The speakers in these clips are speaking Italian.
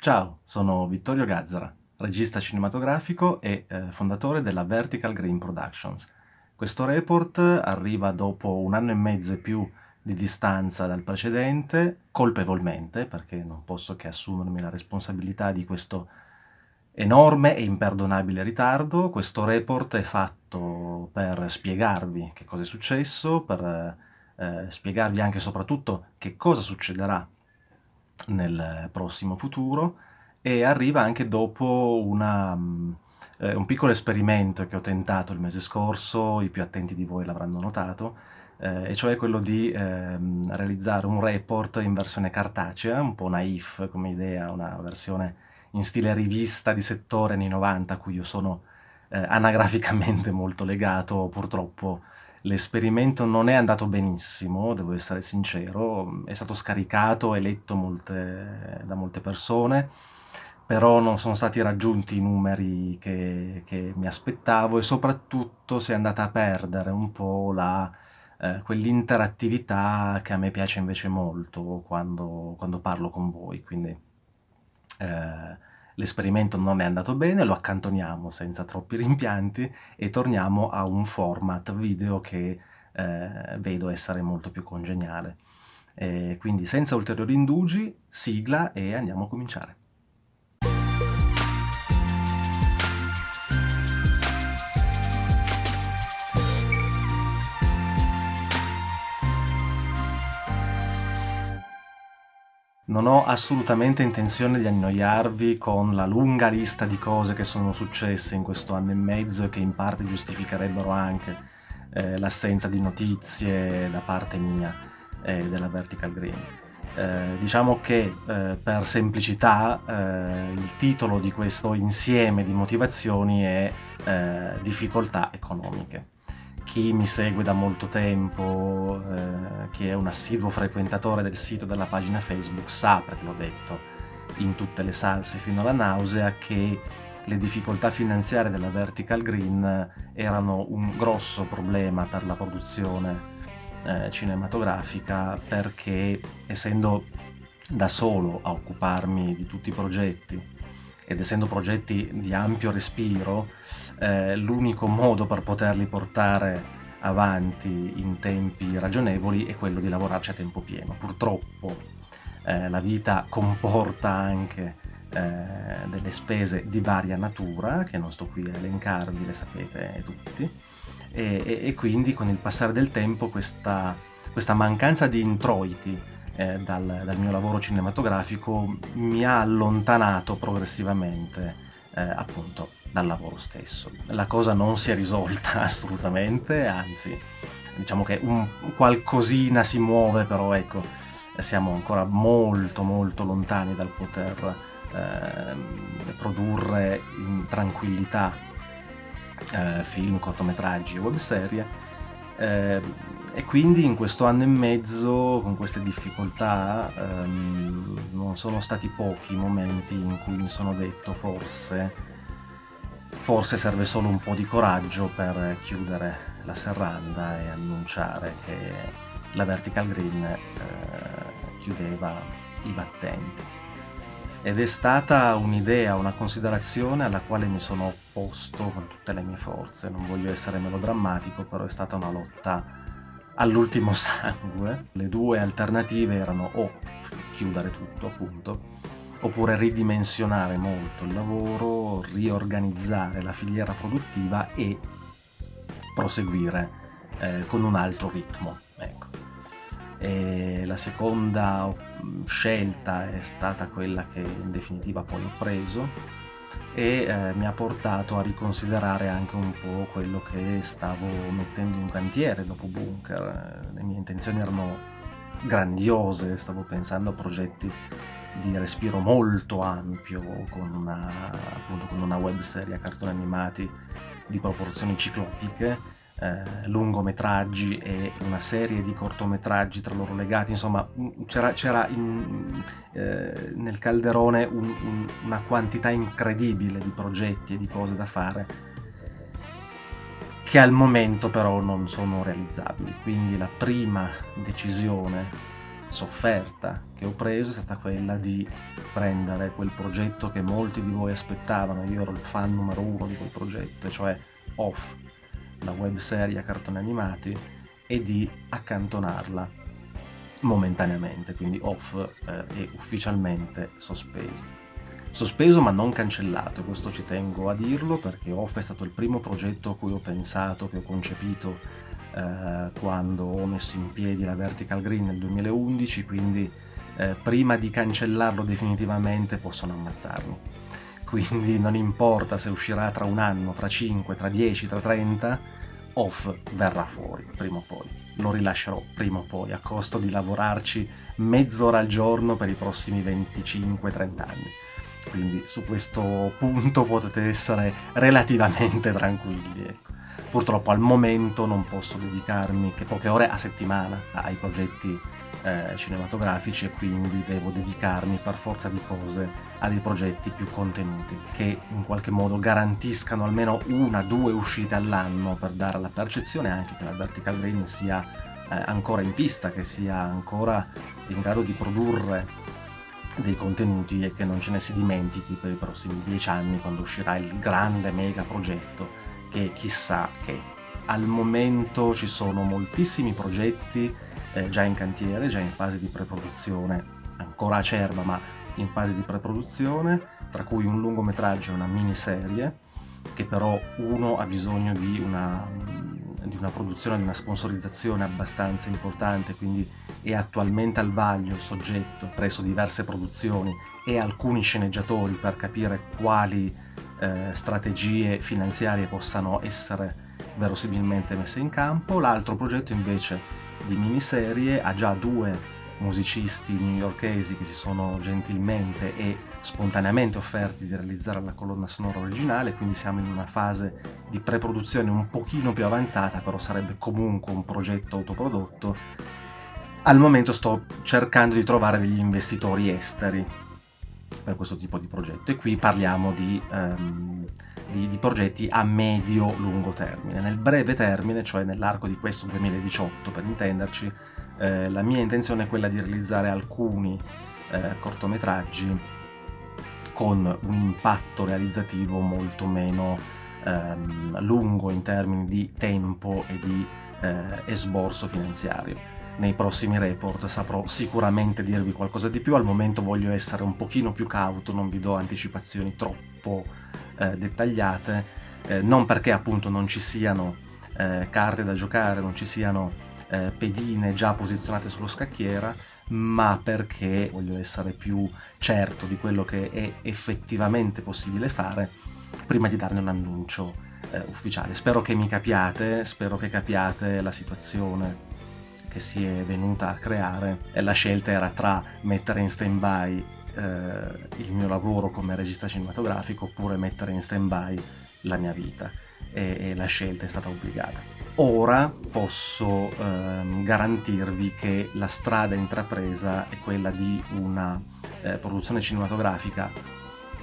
Ciao, sono Vittorio Gazzara, regista cinematografico e eh, fondatore della Vertical Green Productions. Questo report arriva dopo un anno e mezzo e più di distanza dal precedente, colpevolmente, perché non posso che assumermi la responsabilità di questo enorme e imperdonabile ritardo. Questo report è fatto per spiegarvi che cosa è successo, per eh, spiegarvi anche e soprattutto che cosa succederà nel prossimo futuro e arriva anche dopo una, mm, eh, un piccolo esperimento che ho tentato il mese scorso, i più attenti di voi l'avranno notato, eh, e cioè quello di eh, realizzare un report in versione cartacea, un po' naif come idea, una versione in stile rivista di settore anni 90 a cui io sono eh, anagraficamente molto legato, purtroppo L'esperimento non è andato benissimo, devo essere sincero, è stato scaricato e letto molte, da molte persone, però non sono stati raggiunti i numeri che, che, mi aspettavo e soprattutto si è andata a perdere un po' eh, quell'interattività che a me piace invece molto quando, quando parlo con voi, quindi eh, L'esperimento non è andato bene, lo accantoniamo senza troppi rimpianti e torniamo a un format video che eh, vedo essere molto più congeniale. E quindi senza ulteriori indugi, sigla e andiamo a cominciare. Non ho assolutamente intenzione di annoiarvi con la lunga lista di cose che sono successe in questo anno e mezzo e che in parte giustificherebbero anche eh, l'assenza di notizie da parte mia eh, della Vertical Green. Eh, diciamo che eh, per semplicità eh, il titolo di questo insieme di motivazioni è eh, difficoltà economiche chi mi segue da molto tempo, eh, chi è un assiduo frequentatore del sito della pagina Facebook, sa, perché l'ho detto in tutte le salse fino alla nausea, che le difficoltà finanziarie della Vertical Green erano un grosso problema per la produzione eh, cinematografica perché essendo da solo a occuparmi di tutti i progetti ed essendo progetti di ampio respiro, eh, l'unico modo per poterli portare avanti in tempi ragionevoli è quello di lavorarci a tempo pieno. Purtroppo eh, la vita comporta anche eh, delle spese di varia natura, che non sto qui a elencarvi, le sapete tutti, e, e, e quindi con il passare del tempo questa, questa mancanza di introiti eh, dal, dal, mio lavoro cinematografico mi ha allontanato progressivamente eh, appunto dal lavoro stesso. La cosa non si è risolta assolutamente, anzi diciamo che un qualcosina si muove, però ecco, siamo ancora molto molto lontani dal poter eh, produrre in tranquillità eh, film, cortometraggi e webserie. Eh, e quindi in questo anno e mezzo, con queste difficoltà, ehm, non sono stati pochi i momenti in cui mi sono detto forse, forse serve solo un po' di coraggio per chiudere la serranda e annunciare che la Vertical Green eh, chiudeva i battenti. Ed è stata un'idea, una considerazione alla quale mi sono opposto con tutte le mie forze. Non voglio essere melodrammatico, però è stata una lotta all'ultimo sangue. Le due alternative erano o chiudere tutto, appunto, oppure ridimensionare molto il lavoro, riorganizzare la filiera produttiva e proseguire eh, con un altro ritmo. Ecco. E la seconda scelta è stata quella che in definitiva poi ho preso, e eh, mi ha portato a riconsiderare anche un po' quello che stavo mettendo in cantiere dopo Bunker. Le mie intenzioni erano grandiose, stavo pensando a progetti di respiro molto ampio con una, appunto, con una web a cartoni animati di proporzioni ciclopiche eh, lungometraggi e una serie di cortometraggi tra loro legati, insomma c'era, eh, nel calderone un, un, una quantità incredibile di progetti e di cose da fare che al momento però non sono realizzabili, quindi la prima decisione sofferta che ho preso è stata quella di prendere quel progetto che molti di voi aspettavano, io ero il fan numero uno di quel progetto, cioè Off, la webserie a cartoni animati, e di accantonarla momentaneamente, quindi Off eh, è ufficialmente sospeso. Sospeso ma non cancellato, questo ci tengo a dirlo perché Off è stato il primo progetto a cui ho pensato, che ho concepito eh, quando ho messo in piedi la Vertical Green nel 2011, quindi eh, prima di cancellarlo definitivamente possono ammazzarmi. Quindi non importa se uscirà tra un anno, tra 5, tra 10, tra 30, Off verrà fuori prima o poi. Lo rilascerò prima o poi, a costo di lavorarci mezz'ora al giorno per i prossimi 25-30 anni quindi su questo punto potete essere relativamente tranquilli. Ecco. Purtroppo al momento non posso dedicarmi che poche ore a settimana ai progetti eh, cinematografici e quindi devo dedicarmi per forza di cose a dei progetti più contenuti che in qualche modo garantiscano almeno una, due uscite all'anno per dare la percezione anche che la Vertical Green sia eh, ancora in pista, che sia ancora in grado di produrre dei contenuti e che non ce ne si dimentichi per i prossimi dieci anni quando uscirà il grande mega progetto che chissà che. Al momento ci sono moltissimi progetti eh, già in cantiere, già in fase di preproduzione, ancora acerba ma in fase di preproduzione, tra cui un lungometraggio e una miniserie, che però uno ha bisogno di una di una produzione, di una sponsorizzazione abbastanza importante, quindi è attualmente al vaglio il soggetto presso diverse produzioni e alcuni sceneggiatori per capire quali eh, strategie finanziarie possano essere verosimilmente messe in campo. L'altro progetto invece di miniserie ha già due musicisti newyorkesi che si sono gentilmente e spontaneamente offerti di realizzare la colonna sonora originale, quindi siamo in una fase di pre-produzione un pochino più avanzata, però sarebbe comunque un progetto autoprodotto. Al momento sto cercando di trovare degli investitori esteri per questo tipo di progetto e qui parliamo di, um, di, di progetti a medio-lungo termine. Nel breve termine, cioè nell'arco di questo 2018 per intenderci, eh, la mia intenzione è quella di realizzare alcuni eh, cortometraggi con un impatto realizzativo molto meno ehm, lungo in termini di tempo e di eh, esborso finanziario. Nei prossimi report saprò sicuramente dirvi qualcosa di più, al momento voglio essere un pochino più cauto, non vi do anticipazioni troppo eh, dettagliate, eh, non perché appunto non ci siano carte da giocare, non ci siano eh, pedine già posizionate sullo scacchiera, ma perché voglio essere più certo di quello che è effettivamente possibile fare prima di darne un annuncio eh, ufficiale. Spero che mi capiate, spero che capiate la situazione che si è venuta a creare e la scelta era tra mettere in stand-by eh, il mio lavoro come regista cinematografico oppure mettere in stand-by la mia vita e, e la scelta è stata obbligata. Ora posso ehm, garantirvi che la strada intrapresa è quella di una eh, produzione cinematografica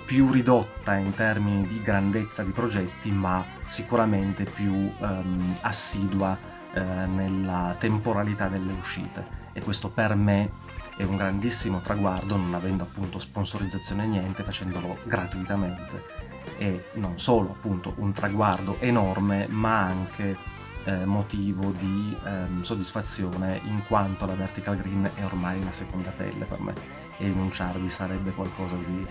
più ridotta in termini di grandezza di progetti, ma sicuramente più ehm, assidua eh, nella temporalità delle uscite. E questo per me è un grandissimo traguardo, non avendo appunto sponsorizzazione niente, facendolo gratuitamente. E non solo appunto un traguardo enorme, ma anche eh, motivo di ehm, soddisfazione in quanto la vertical green è ormai una seconda pelle per me e rinunciarvi sarebbe qualcosa di,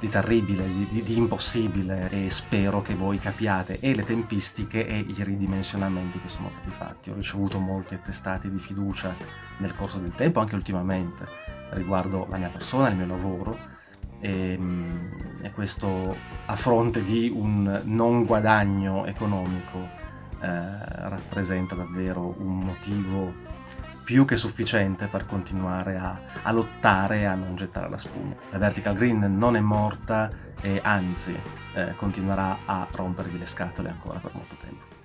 di terribile, di, di, di, impossibile e spero che voi capiate e le tempistiche e i ridimensionamenti che sono stati fatti. Ho ricevuto molti attestati di fiducia nel corso del tempo, anche ultimamente, riguardo la mia persona, il mio lavoro e, ehm, e questo a fronte di un non guadagno economico eh, rappresenta davvero un motivo più che sufficiente per continuare a, a, lottare e a non gettare la spugna. La Vertical Green non è morta e anzi eh, continuerà a rompervi le scatole ancora per molto tempo.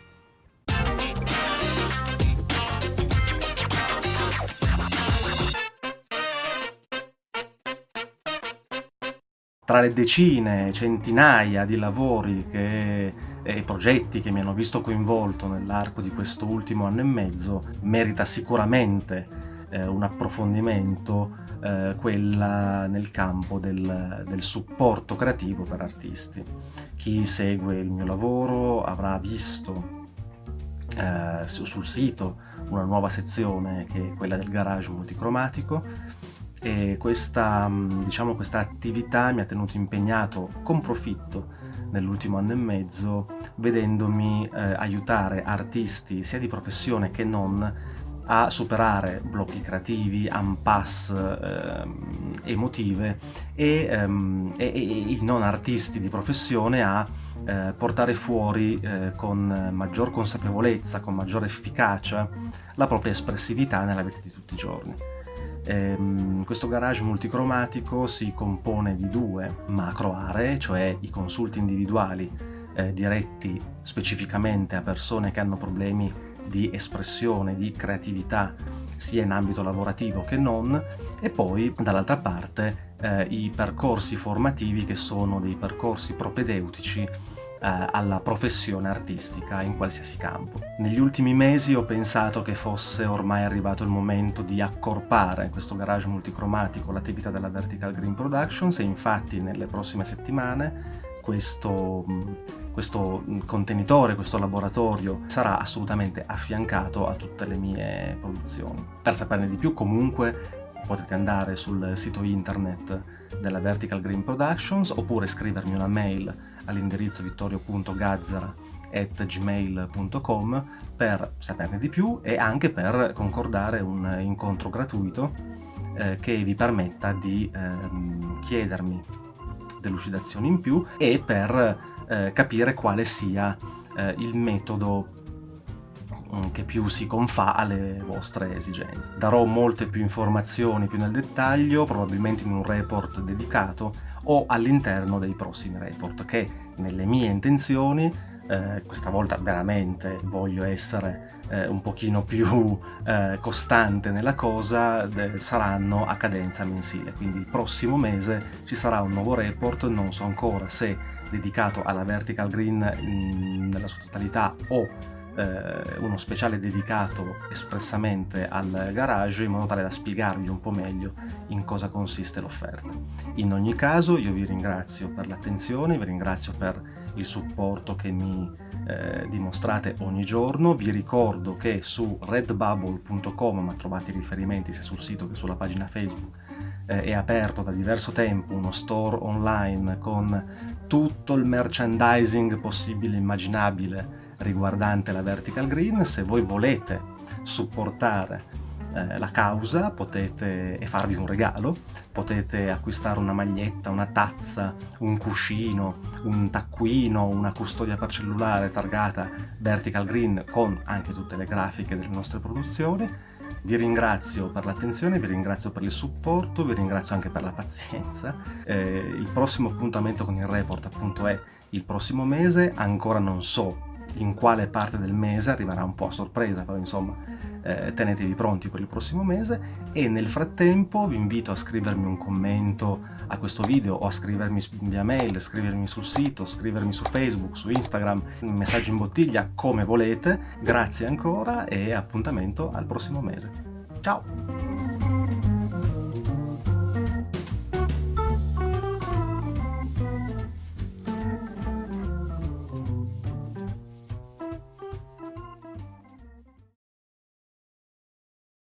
Tra le decine, centinaia di lavori che e progetti che mi hanno visto coinvolto nell'arco di questo ultimo anno e mezzo, merita sicuramente eh, un approfondimento eh, quella nel campo del, del, supporto creativo per artisti. Chi segue il mio lavoro avrà visto eh, sul sito una nuova sezione che è quella del garage multicromatico e questa, diciamo, questa attività mi ha tenuto impegnato con profitto nell'ultimo anno e mezzo vedendomi eh, aiutare artisti sia di professione che non a superare blocchi creativi, impasse ehm, emotive e, ehm, e, e, i non artisti di professione a eh, portare fuori eh, con maggior consapevolezza, con maggiore efficacia la propria espressività nella vita di tutti i giorni. Ehm, questo garage multicromatico si compone di due macro aree, cioè i consulti individuali eh, diretti specificamente a persone che hanno problemi di espressione, di creatività, sia in ambito lavorativo che non, e poi dall'altra parte eh, i percorsi formativi che sono dei percorsi propedeutici alla professione artistica in qualsiasi campo. Negli ultimi mesi ho pensato che fosse ormai arrivato il momento di accorpare questo garage multicromatico l'attività della Vertical Green Productions e infatti nelle prossime settimane questo questo contenitore, questo laboratorio sarà assolutamente affiancato a tutte le mie produzioni. Per saperne di più comunque potete andare sul sito internet della Vertical Green Productions oppure scrivermi una mail all'indirizzo vittorio.gazzara.gmail.com per saperne di più e anche per concordare un incontro gratuito eh, che vi permetta di eh, chiedermi delucidazioni in più e per eh, capire quale sia eh, il metodo mm, che più si confà alle vostre esigenze. Darò molte più informazioni più nel dettaglio, probabilmente in un report dedicato o all'interno dei prossimi report che nelle mie intenzioni, eh, questa volta veramente voglio essere eh, un pochino più eh, costante nella cosa, saranno a cadenza mensile, quindi il prossimo mese ci sarà un nuovo report, non so ancora se dedicato alla vertical green nella sua totalità o eh, uno speciale dedicato espressamente al garage in modo tale da spiegarvi un po' meglio in cosa consiste l'offerta. In ogni caso io vi ringrazio per l'attenzione, vi ringrazio per il supporto che mi eh, dimostrate ogni giorno, vi ricordo che su redbubble.com, ma trovate i riferimenti sia sul sito che sulla pagina Facebook, eh, è aperto da diverso tempo uno store online con tutto il merchandising possibile e immaginabile riguardante la Vertical Green. Se voi volete supportare eh, la causa potete, e farvi un regalo, potete acquistare una maglietta, una tazza, un cuscino, un taccuino, una custodia per cellulare targata Vertical Green con anche tutte le grafiche delle nostre produzioni vi ringrazio per l'attenzione, vi ringrazio per il supporto, vi ringrazio anche per la pazienza. Eh, il prossimo appuntamento con il report appunto è il prossimo mese, ancora non so in quale parte del mese, arriverà un po' a sorpresa, però insomma eh, tenetevi pronti per il prossimo mese e nel frattempo vi invito a scrivermi un commento a questo video o a scrivermi via mail, scrivermi sul sito, scrivermi su Facebook, su Instagram, messaggio in bottiglia come volete. Grazie ancora e appuntamento al prossimo mese. Ciao!